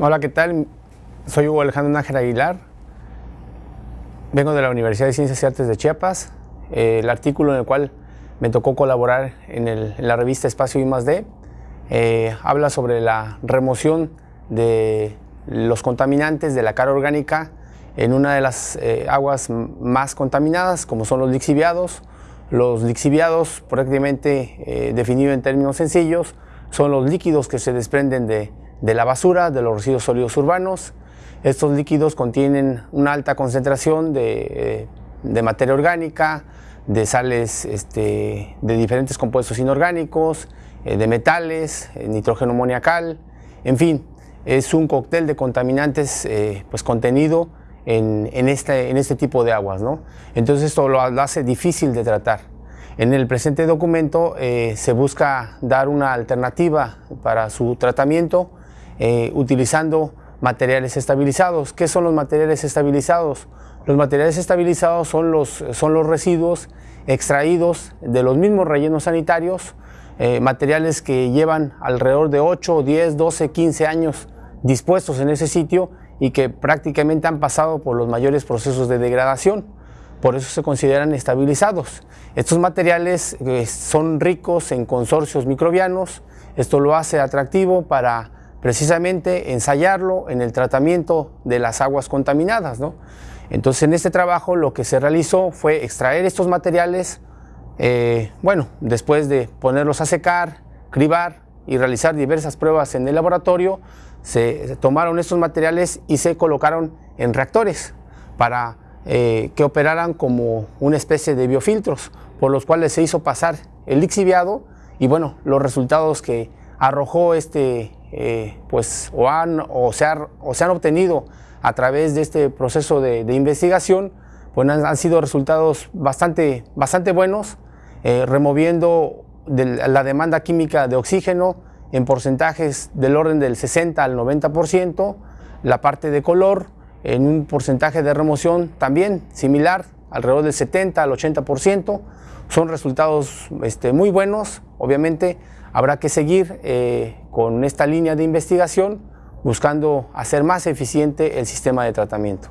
Hola, ¿qué tal? Soy Hugo Alejandro Nájera Aguilar. Vengo de la Universidad de Ciencias y Artes de Chiapas. Eh, el artículo en el cual me tocó colaborar en, la revista Espacio I+D eh, habla sobre la remoción de los contaminantes de la cara orgánica en una de las eh, aguas más contaminadas, como son los lixiviados. Los lixiviados, prácticamente definido en términos sencillos, son los líquidos que se desprenden de de la basura, de los residuos sólidos urbanos. Estos líquidos contienen una alta concentración de, eh, materia orgánica, de sales este, de diferentes compuestos inorgánicos, eh, de metales, eh, nitrógeno amoniacal, en fin, es un cóctel de contaminantes pues contenido en, este, en este tipo de aguas. ¿no? Entonces esto lo hace difícil de tratar. En el presente documento se busca dar una alternativa para su tratamiento eh, utilizando materiales estabilizados. ¿Qué son los materiales estabilizados? Los materiales estabilizados son los, son los residuos extraídos de los mismos rellenos sanitarios, eh, materiales que llevan alrededor de 8, 10, 12, 15 años dispuestos en ese sitio y que prácticamente han pasado por los mayores procesos de degradación. Por eso se consideran estabilizados. Estos materiales eh, son ricos en consorcios microbianos. Esto lo hace atractivo para precisamente ensayarlo en el tratamiento de las aguas contaminadas. ¿no? Entonces en este trabajo lo que se realizó fue extraer estos materiales, eh, bueno, después de ponerlos a secar, cribar y realizar diversas pruebas en el laboratorio, se tomaron estos materiales y se colocaron en reactores para eh, que operaran como una especie de biofiltros, por los cuales se hizo pasar el lixiviado y bueno, los resultados que arrojó este, eh, pues, o, han, o, se o se han obtenido a través de este proceso de, investigación, pues han, sido resultados bastante, bastante buenos, eh, removiendo la demanda química de oxígeno en porcentajes del orden del 60 al 90%, la parte de color en un porcentaje de remoción también similar, alrededor del 70 al 80%, son resultados este, muy buenos, obviamente habrá que seguir eh, con esta línea de investigación buscando hacer más eficiente el sistema de tratamiento.